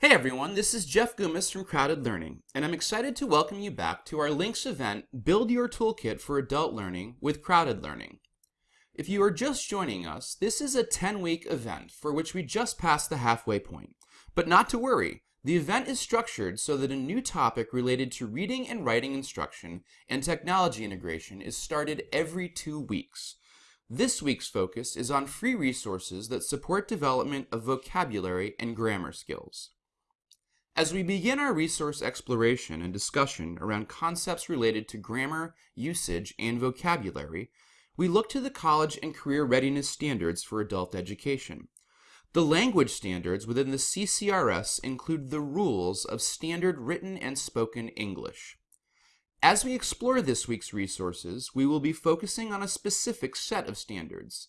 Hey everyone, this is Jeff Goumas from Crowded Learning, and I'm excited to welcome you back to our LINCS event, Build Your Toolkit for Adult Learning with Crowded Learning. If you are just joining us, this is a 10-week event for which we just passed the halfway point. But not to worry, the event is structured so that a new topic related to reading and writing instruction and technology integration is started every two weeks. This week's focus is on free resources that support development of vocabulary and grammar skills. As we begin our resource exploration and discussion around concepts related to grammar, usage, and vocabulary, we look to the college and career readiness standards for adult education. The language standards within the CCRS include the rules of standard written and spoken English. As we explore this week's resources, we will be focusing on a specific set of standards.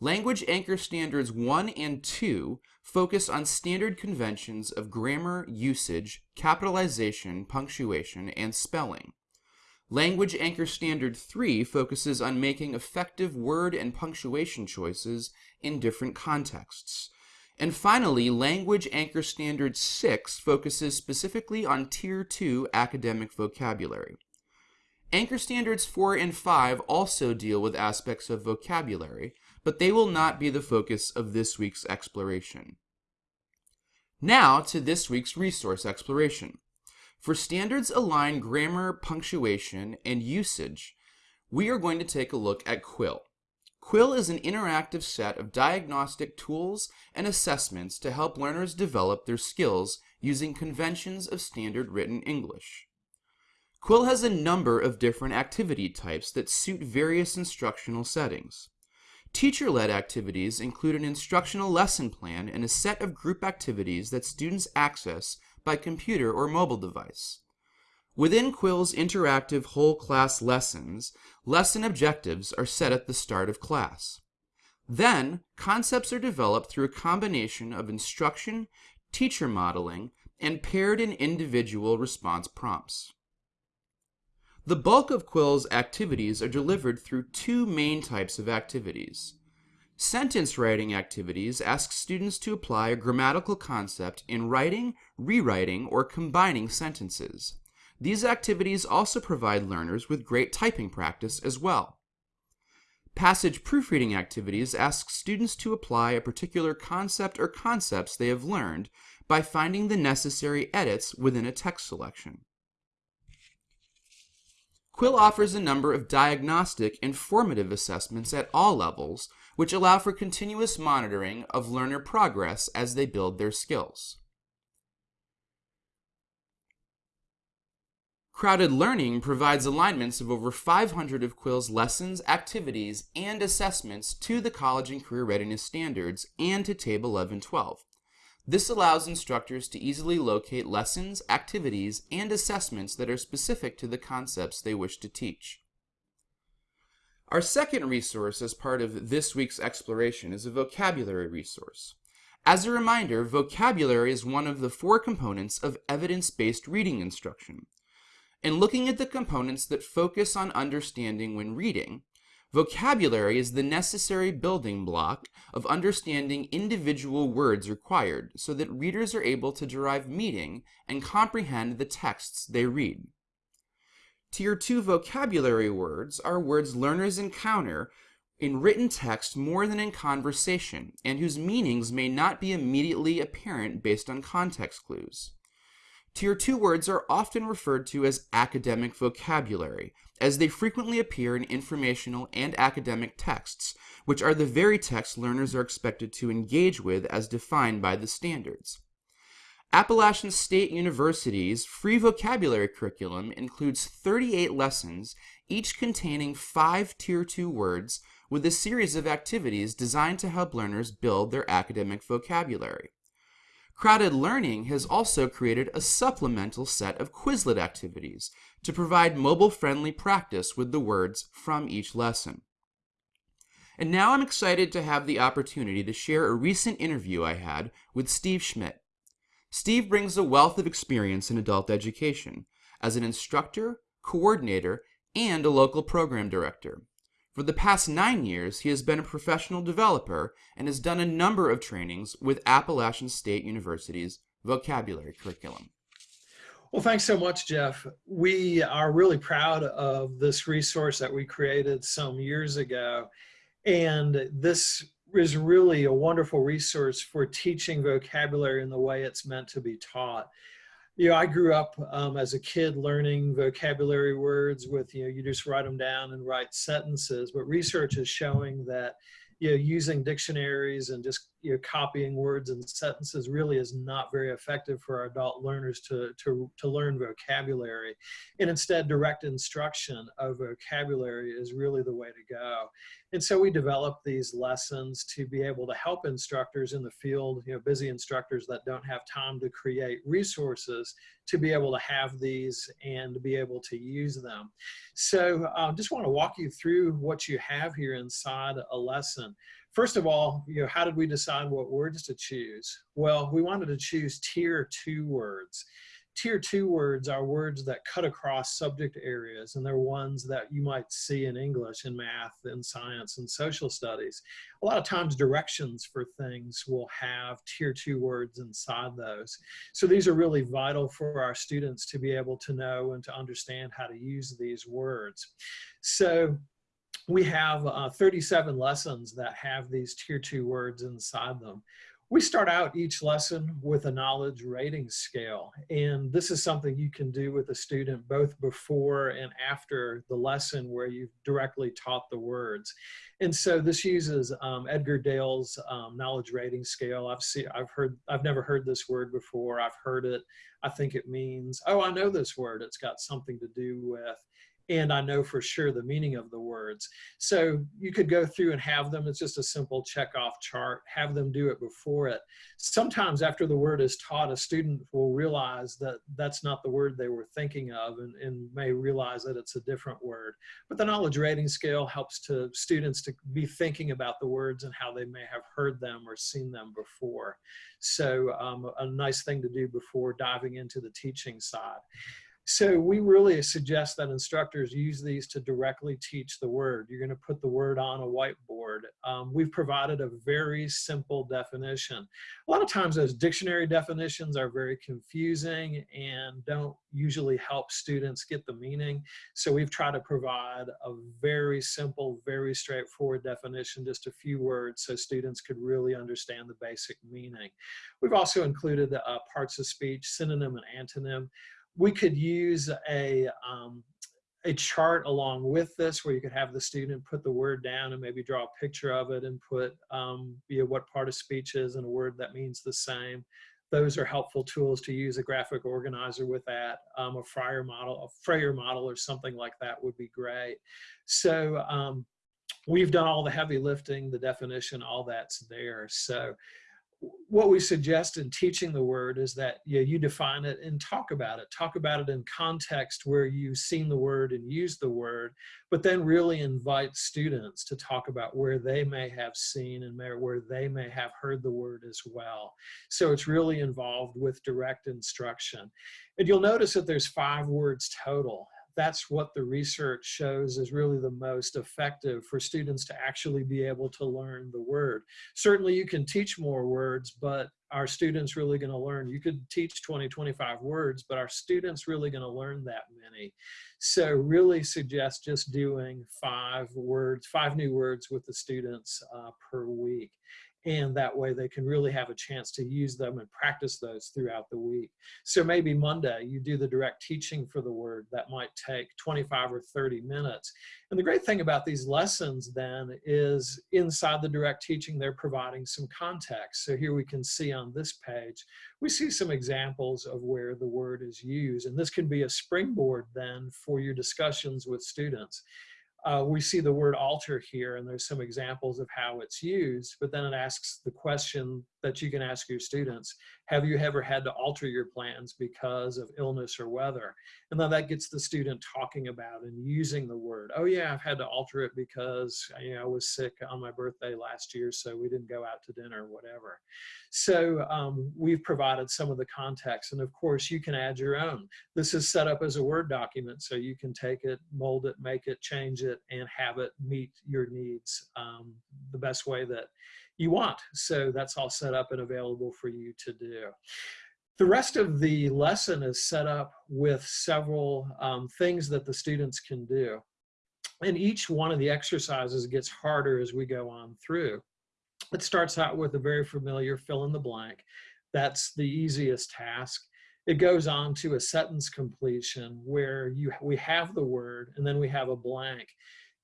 Language Anchor Standards 1 and 2 focus on standard conventions of grammar, usage, capitalization, punctuation, and spelling. Language Anchor Standard 3 focuses on making effective word and punctuation choices in different contexts. And finally, Language Anchor Standard 6 focuses specifically on Tier 2 academic vocabulary. Anchor Standards 4 and 5 also deal with aspects of vocabulary, but they will not be the focus of this week's exploration. Now to this week's resource exploration. For standards aligned grammar, punctuation, and usage, we are going to take a look at Quill. Quill is an interactive set of diagnostic tools and assessments to help learners develop their skills using conventions of standard written English. Quill has a number of different activity types that suit various instructional settings. Teacher-led activities include an instructional lesson plan and a set of group activities that students access by computer or mobile device. Within Quill's interactive whole class lessons, lesson objectives are set at the start of class. Then, concepts are developed through a combination of instruction, teacher modeling, and paired and individual response prompts. The bulk of Quill's activities are delivered through two main types of activities. Sentence writing activities ask students to apply a grammatical concept in writing, rewriting, or combining sentences. These activities also provide learners with great typing practice as well. Passage proofreading activities ask students to apply a particular concept or concepts they have learned by finding the necessary edits within a text selection. Quill offers a number of diagnostic and formative assessments at all levels, which allow for continuous monitoring of learner progress as they build their skills. Crowded Learning provides alignments of over 500 of Quill's lessons, activities, and assessments to the College and Career Readiness Standards and to Table 1112. This allows instructors to easily locate lessons, activities, and assessments that are specific to the concepts they wish to teach. Our second resource as part of this week's exploration is a vocabulary resource. As a reminder, vocabulary is one of the four components of evidence-based reading instruction. In looking at the components that focus on understanding when reading, Vocabulary is the necessary building block of understanding individual words required so that readers are able to derive meaning and comprehend the texts they read. Tier 2 vocabulary words are words learners encounter in written text more than in conversation and whose meanings may not be immediately apparent based on context clues. Tier 2 words are often referred to as academic vocabulary, as they frequently appear in informational and academic texts, which are the very texts learners are expected to engage with as defined by the standards. Appalachian State University's free vocabulary curriculum includes 38 lessons, each containing five Tier 2 words, with a series of activities designed to help learners build their academic vocabulary. Crowded Learning has also created a supplemental set of Quizlet activities to provide mobile-friendly practice with the words from each lesson. And now I'm excited to have the opportunity to share a recent interview I had with Steve Schmidt. Steve brings a wealth of experience in adult education as an instructor, coordinator, and a local program director. For the past nine years, he has been a professional developer and has done a number of trainings with Appalachian State University's vocabulary curriculum. Well, thanks so much, Jeff. We are really proud of this resource that we created some years ago. And this is really a wonderful resource for teaching vocabulary in the way it's meant to be taught. You know, I grew up um, as a kid learning vocabulary words with, you know, you just write them down and write sentences, but research is showing that you know, using dictionaries and just you know, copying words and sentences really is not very effective for our adult learners to, to, to learn vocabulary. And instead, direct instruction of vocabulary is really the way to go. And so we develop these lessons to be able to help instructors in the field, you know, busy instructors that don't have time to create resources to be able to have these and be able to use them. So I uh, just want to walk you through what you have here inside a lesson. First of all, you know, how did we decide what words to choose? Well, we wanted to choose tier two words tier two words are words that cut across subject areas and they're ones that you might see in English and math and science and social studies. A lot of times directions for things will have tier two words inside those. So these are really vital for our students to be able to know and to understand how to use these words. So we have uh, 37 lessons that have these tier two words inside them we start out each lesson with a knowledge rating scale. And this is something you can do with a student both before and after the lesson where you've directly taught the words. And so this uses um, Edgar Dale's um, knowledge rating scale. I've seen, I've heard, I've never heard this word before. I've heard it. I think it means, oh, I know this word. It's got something to do with and I know for sure the meaning of the words. So you could go through and have them, it's just a simple check off chart, have them do it before it. Sometimes after the word is taught, a student will realize that that's not the word they were thinking of and, and may realize that it's a different word. But the knowledge rating scale helps to students to be thinking about the words and how they may have heard them or seen them before. So um, a nice thing to do before diving into the teaching side. So we really suggest that instructors use these to directly teach the word. You're going to put the word on a whiteboard. Um, we've provided a very simple definition. A lot of times those dictionary definitions are very confusing and don't usually help students get the meaning. So we've tried to provide a very simple, very straightforward definition, just a few words so students could really understand the basic meaning. We've also included uh, parts of speech, synonym and antonym we could use a, um, a chart along with this where you could have the student put the word down and maybe draw a picture of it and put um, you know, what part of speech is and a word that means the same. Those are helpful tools to use a graphic organizer with that. Um, a Fryer model, a Frayer model or something like that would be great. So um, we've done all the heavy lifting, the definition, all that's there. So what we suggest in teaching the word is that you, you define it and talk about it. Talk about it in context where you've seen the word and used the word, but then really invite students to talk about where they may have seen and where they may have heard the word as well. So it's really involved with direct instruction. And you'll notice that there's five words total that's what the research shows is really the most effective for students to actually be able to learn the word. Certainly you can teach more words, but our students really going to learn? You could teach 20, 25 words, but our students really going to learn that many? So really suggest just doing five words, five new words with the students uh, per week and that way they can really have a chance to use them and practice those throughout the week. So maybe Monday you do the direct teaching for the word that might take 25 or 30 minutes. And the great thing about these lessons then is inside the direct teaching they're providing some context. So here we can see on this page, we see some examples of where the word is used and this can be a springboard then for your discussions with students uh, we see the word alter here and there's some examples of how it's used, but then it asks the question that you can ask your students, have you ever had to alter your plans because of illness or weather? And then that gets the student talking about and using the word. Oh yeah, I've had to alter it because you know, I was sick on my birthday last year, so we didn't go out to dinner or whatever. So um, we've provided some of the context. And of course, you can add your own. This is set up as a Word document, so you can take it, mold it, make it, change it, and have it meet your needs um, the best way that you want. So that's all set up and available for you to do. The rest of the lesson is set up with several um, things that the students can do. And each one of the exercises gets harder as we go on through. It starts out with a very familiar fill in the blank. That's the easiest task. It goes on to a sentence completion where you we have the word and then we have a blank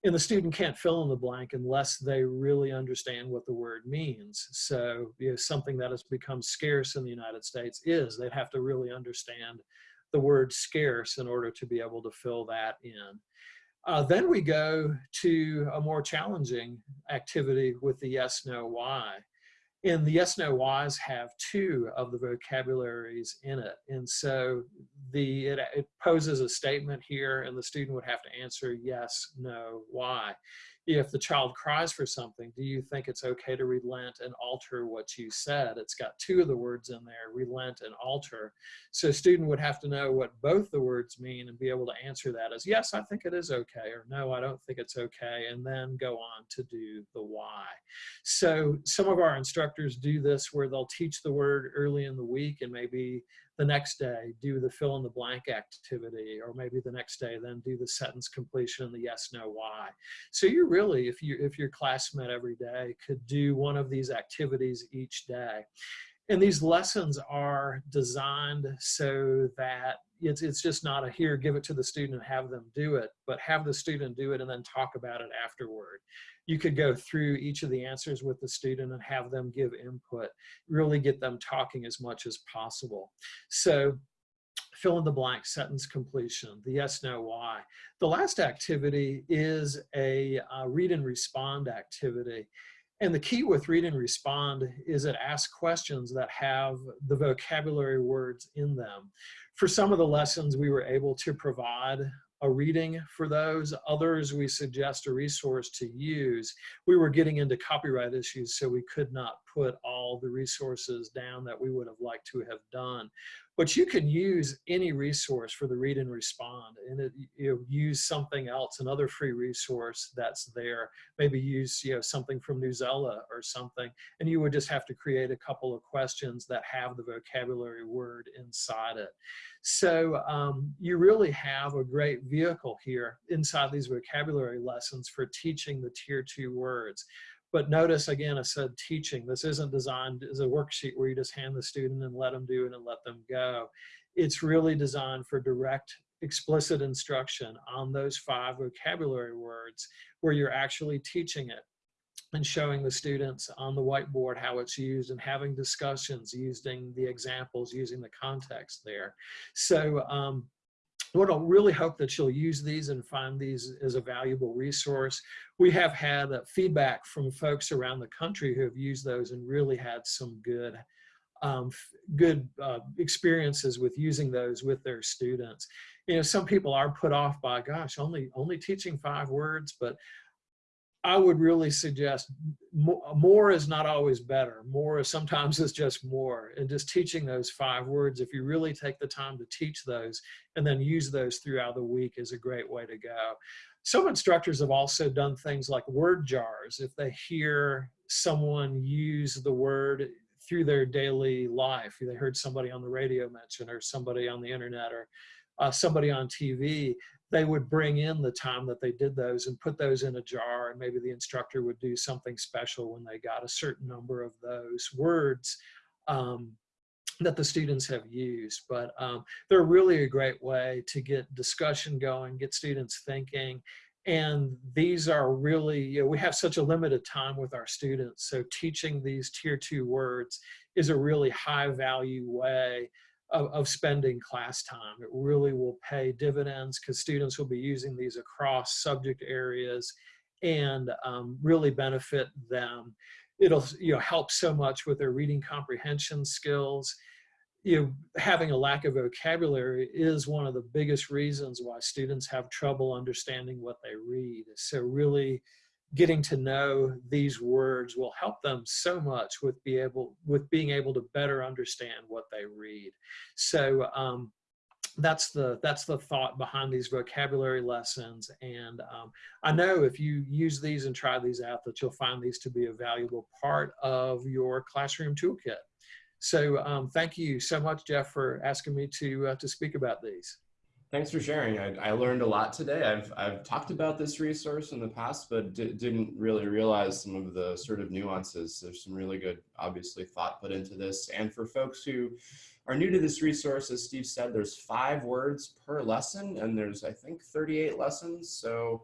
and the student can't fill in the blank unless they really understand what the word means. So you know, something that has become scarce in the United States is they'd have to really understand the word scarce in order to be able to fill that in. Uh, then we go to a more challenging activity with the yes, no, why and the yes no whys have two of the vocabularies in it. And so the it, it, poses a statement here and the student would have to answer yes no why if the child cries for something do you think it's okay to relent and alter what you said? It's got two of the words in there relent and alter. So student would have to know what both the words mean and be able to answer that as yes i think it is okay or no i don't think it's okay and then go on to do the why. So some of our instructors do this where they'll teach the word early in the week and maybe the next day do the fill in the blank activity or maybe the next day then do the sentence completion and the yes no why. So you really if you if your classmate every day could do one of these activities each day and these lessons are designed so that it's, it's just not a here give it to the student and have them do it but have the student do it and then talk about it afterward you could go through each of the answers with the student and have them give input, really get them talking as much as possible. So fill in the blank sentence completion, the yes, no, why. The last activity is a uh, read and respond activity. And the key with read and respond is it asks questions that have the vocabulary words in them. For some of the lessons, we were able to provide a reading for those. Others, we suggest a resource to use. We were getting into copyright issues, so we could not put all the resources down that we would have liked to have done. But you can use any resource for the read and respond and it, you know, use something else, another free resource that's there. Maybe use you know, something from Newsela or something, and you would just have to create a couple of questions that have the vocabulary word inside it. So um, you really have a great vehicle here inside these vocabulary lessons for teaching the tier two words. But notice again, I said teaching. This isn't designed as a worksheet where you just hand the student and let them do it and let them go. It's really designed for direct explicit instruction on those five vocabulary words where you're actually teaching it and showing the students on the whiteboard how it's used and having discussions using the examples, using the context there. So um, I really hope that you'll use these and find these as a valuable resource. We have had uh, feedback from folks around the country who have used those and really had some good um, good uh, experiences with using those with their students. You know, some people are put off by, gosh, only only teaching five words, but I would really suggest more, is not always better. More is sometimes is just more. And just teaching those five words, if you really take the time to teach those and then use those throughout the week is a great way to go. Some instructors have also done things like word jars. If they hear someone use the word through their daily life, they heard somebody on the radio mention or somebody on the internet or uh, somebody on TV, they would bring in the time that they did those and put those in a jar and maybe the instructor would do something special when they got a certain number of those words um, that the students have used. But um, they're really a great way to get discussion going, get students thinking, and these are really, you know, we have such a limited time with our students, so teaching these tier two words is a really high value way of, of spending class time. It really will pay dividends because students will be using these across subject areas and um, really benefit them. It'll you know help so much with their reading comprehension skills. You know, having a lack of vocabulary is one of the biggest reasons why students have trouble understanding what they read. So really getting to know these words will help them so much with be able with being able to better understand what they read. So um, that's the that's the thought behind these vocabulary lessons. And um, I know if you use these and try these out that you'll find these to be a valuable part of your classroom toolkit. So um, thank you so much, Jeff, for asking me to, uh, to speak about these. Thanks for sharing. I, I, learned a lot today. I've, I've talked about this resource in the past, but didn't really realize some of the sort of nuances. There's some really good, obviously, thought put into this. And for folks who are new to this resource, as Steve said, there's five words per lesson, and there's, I think, 38 lessons. So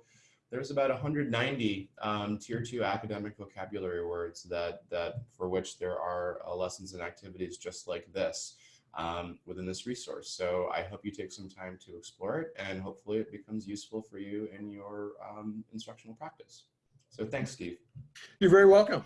there's about 190 um, tier two academic vocabulary words that, that for which there are uh, lessons and activities just like this um, within this resource. So I hope you take some time to explore it and hopefully it becomes useful for you in your um, instructional practice. So thanks, Steve. You're very welcome.